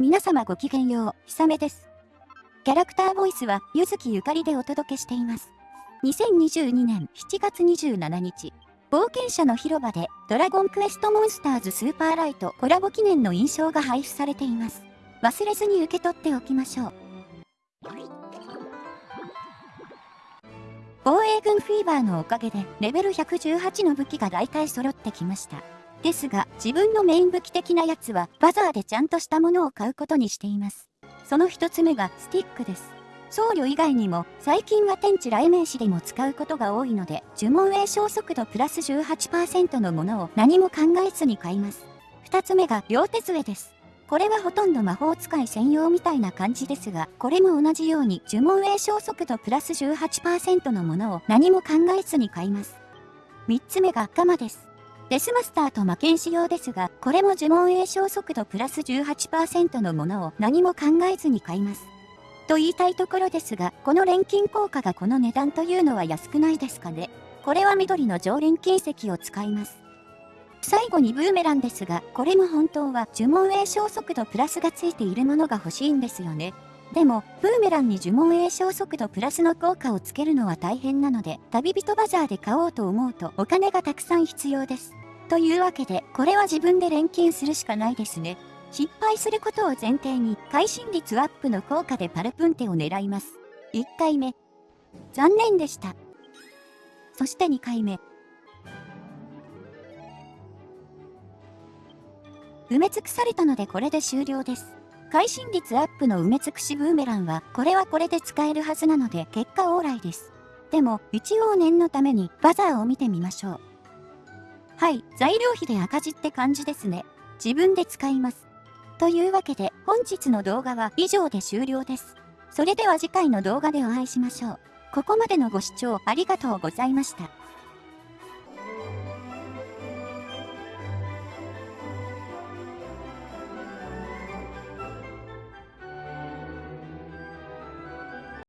皆様ごきげんよう、ひさめです。キャラクターボイスは、ゆずきゆかりでお届けしています。2022年7月27日、冒険者の広場で、ドラゴンクエストモンスターズスーパーライトコラボ記念の印象が配布されています。忘れずに受け取っておきましょう。防衛軍フィーバーのおかげでレベル118の武器が大体揃ってきました。ですが、自分のメイン武器的なやつはバザーでちゃんとしたものを買うことにしています。その一つ目がスティックです。僧侶以外にも最近は天地雷鳴詞でも使うことが多いので呪文栄唱速度プラス18%のものを何も考えずに買います。二つ目が両手杖です。これはほとんど魔法使い専用みたいな感じですが、これも同じように呪文栄唱速度プラス18%のものを何も考えずに買います。3つ目がガマです。デスマスターと魔剣仕様ですが、これも呪文栄唱速度プラス18%のものを何も考えずに買います。と言いたいところですが、この錬金効果がこの値段というのは安くないですかね。これは緑の常連金石を使います。最後にブーメランですが、これも本当は呪文栄唱速度プラスがついているものが欲しいんですよね。でも、ブーメランに呪文栄唱速度プラスの効果をつけるのは大変なので、旅人バザーで買おうと思うとお金がたくさん必要です。というわけで、これは自分で錬金するしかないですね。失敗することを前提に、会心率アップの効果でパルプンテを狙います。1回目。残念でした。そして2回目。埋め尽くされたのでこれで終了です。会心率アップの埋め尽くしブーメランは、これはこれで使えるはずなので結果オーライです。でも、一応念のためにバザーを見てみましょう。はい、材料費で赤字って感じですね。自分で使います。というわけで、本日の動画は以上で終了です。それでは次回の動画でお会いしましょう。ここまでのご視聴ありがとうございました。